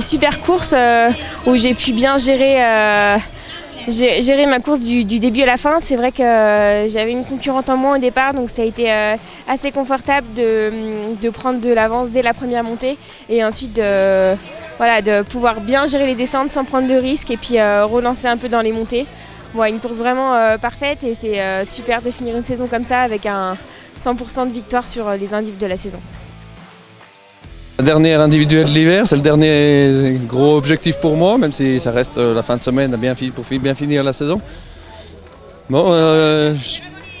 super course où j'ai pu bien gérer, gérer ma course du, début à la fin. C'est vrai que j'avais une concurrente en moins au départ, donc ça a été assez confortable de, prendre de l'avance dès la première montée et ensuite de pouvoir bien gérer les descentes sans prendre de risques et puis relancer un peu dans les montées. une course vraiment parfaite et c'est super de finir une saison comme ça avec un 100% de victoire sur les individus de la saison. Dernière individuelle de l'hiver, c'est le dernier gros objectif pour moi, même si ça reste euh, la fin de semaine bien pour bien finir la saison. Bon, euh,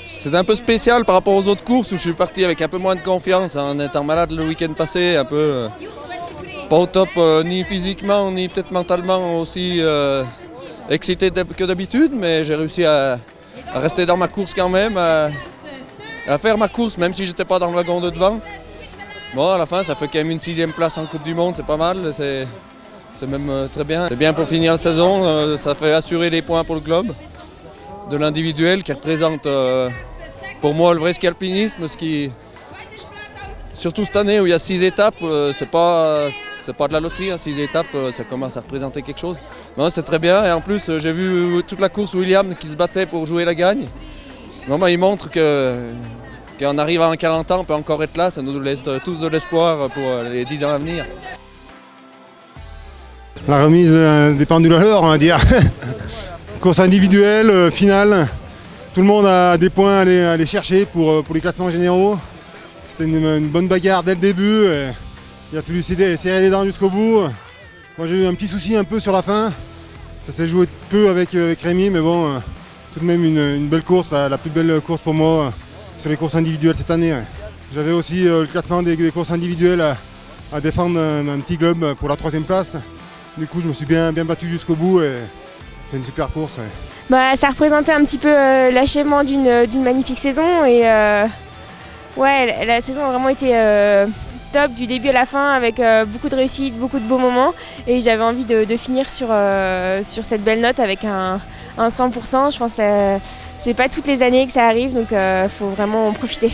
c'est un peu spécial par rapport aux autres courses où je suis parti avec un peu moins de confiance en étant malade le week-end passé, un peu euh, pas au top ni physiquement ni peut-être mentalement aussi excité que d'habitude, mais j'ai réussi à, rester dans ma course quand même, à, à faire ma course même si j'étais pas dans le wagon de devant. Bon, à la fin, ça fait quand même une sixième place en Coupe du Monde, c'est pas mal. C'est même euh, très bien. C'est bien pour finir la saison, euh, ça fait assurer les points pour le club. De l'individuel qui représente euh, pour moi le vrai ski alpinisme, ce qui, surtout cette année où il y a six étapes, c'est pas, pas de la loterie, hein, six étapes, ça commence à représenter quelque chose. c'est très bien et en plus j'ai vu toute la course William qui se battait pour jouer la gagne. Bah, il montre que en arrivant à 40 ans, on peut encore être là, ça nous laisse tous de l'espoir pour les 10 ans à venir. La remise euh, des pendules à on va dire. Course individuelle, euh, finale. Tout le monde a des points à aller, chercher pour, euh, pour, les classements généraux. C'était une, bonne bagarre dès le début. il a fallu serrer les dents jusqu'au bout. Moi j'ai eu un petit souci un peu sur la fin. Ça s'est joué peu avec, Rémi, mais bon, tout de même une belle course, la plus belle course pour moi sur les courses individuelles cette année. J'avais aussi euh, le classement des, courses individuelles à, défendre un, petit globe pour la troisième place. Du coup, je me suis bien, bien battu jusqu'au bout et c'est une super course. Bah, ça représentait un petit peu euh, l'achèvement d'une magnifique saison et euh, ouais, la, saison a vraiment été du début à la fin avec beaucoup de réussite, beaucoup de beaux moments et j'avais envie de, finir sur, sur cette belle note avec un, un 100%. Je pense c'est pas toutes les années que ça arrive, donc il euh, faut vraiment en profiter.